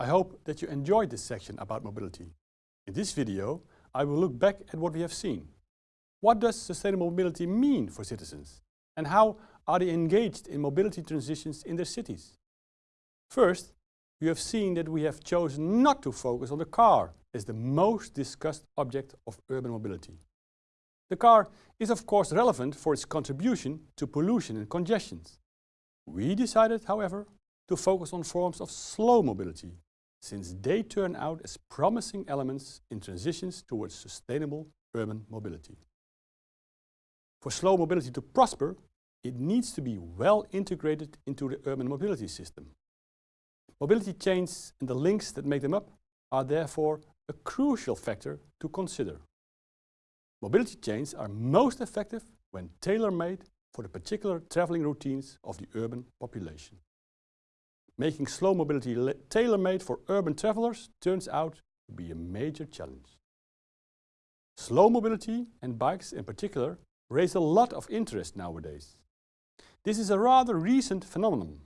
I hope that you enjoyed this section about mobility. In this video, I will look back at what we have seen. What does sustainable mobility mean for citizens? And how are they engaged in mobility transitions in their cities? First, you have seen that we have chosen not to focus on the car as the most discussed object of urban mobility. The car is of course relevant for its contribution to pollution and congestions. We decided, however, to focus on forms of slow mobility, since they turn out as promising elements in transitions towards sustainable urban mobility. For slow mobility to prosper, it needs to be well integrated into the urban mobility system. Mobility chains and the links that make them up are therefore a crucial factor to consider. Mobility chains are most effective when tailor-made for the particular traveling routines of the urban population. Making slow mobility tailor-made for urban travelers turns out to be a major challenge. Slow mobility and bikes in particular raise a lot of interest nowadays. This is a rather recent phenomenon.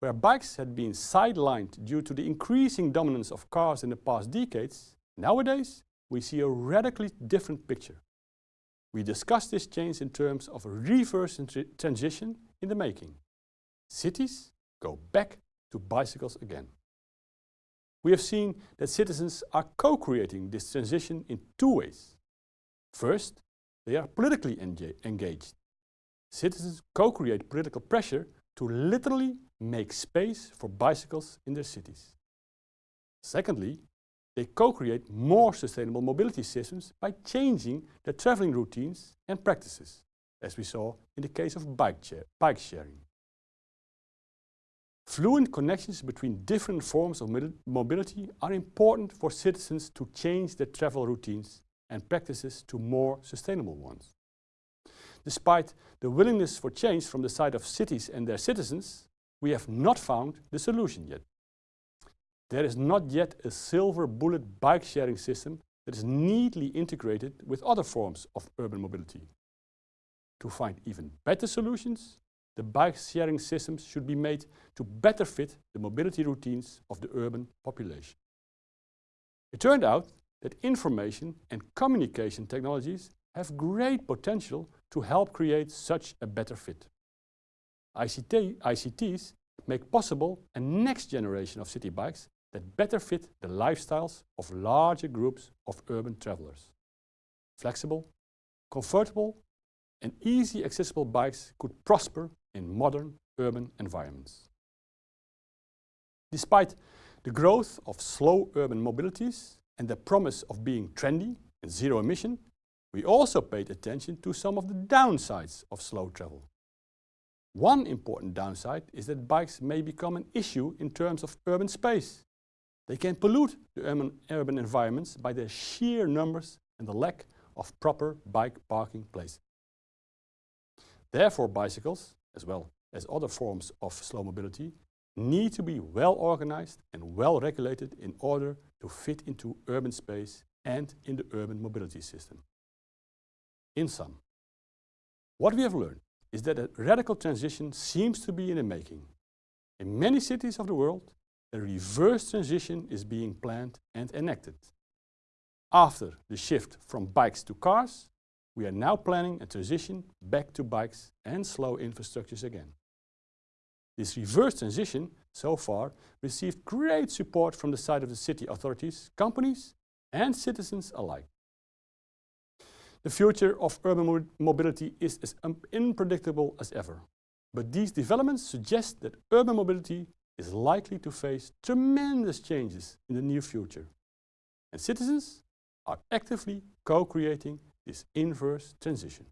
Where bikes had been sidelined due to the increasing dominance of cars in the past decades, nowadays we see a radically different picture. We discuss this change in terms of a reverse transition in the making. Cities go back to bicycles again. We have seen that citizens are co-creating this transition in two ways. First, they are politically engaged. Citizens co-create political pressure to literally make space for bicycles in their cities. Secondly, they co-create more sustainable mobility systems by changing their traveling routines and practices, as we saw in the case of bike, bike sharing. Fluent connections between different forms of mobility are important for citizens to change their travel routines and practices to more sustainable ones. Despite the willingness for change from the side of cities and their citizens, we have not found the solution yet. There is not yet a silver bullet bike sharing system that is neatly integrated with other forms of urban mobility. To find even better solutions, the bike sharing systems should be made to better fit the mobility routines of the urban population. It turned out that information and communication technologies have great potential to help create such a better fit. ICT, ICTs make possible a next generation of city bikes that better fit the lifestyles of larger groups of urban travelers. Flexible, comfortable and easy accessible bikes could prosper in modern urban environments. Despite the growth of slow urban mobilities and the promise of being trendy and zero emission, we also paid attention to some of the downsides of slow travel. One important downside is that bikes may become an issue in terms of urban space. They can pollute the urban, urban environments by their sheer numbers and the lack of proper bike parking places. Therefore bicycles, as well as other forms of slow mobility, need to be well organized and well regulated in order to fit into urban space and in the urban mobility system. In sum, what we have learned is that a radical transition seems to be in the making. In many cities of the world, a reverse transition is being planned and enacted. After the shift from bikes to cars, we are now planning a transition back to bikes and slow infrastructures again. This reverse transition, so far, received great support from the side of the city authorities, companies and citizens alike. The future of urban mobility is as unpredictable as ever. But these developments suggest that urban mobility is likely to face tremendous changes in the near future. And citizens are actively co-creating this inverse transition.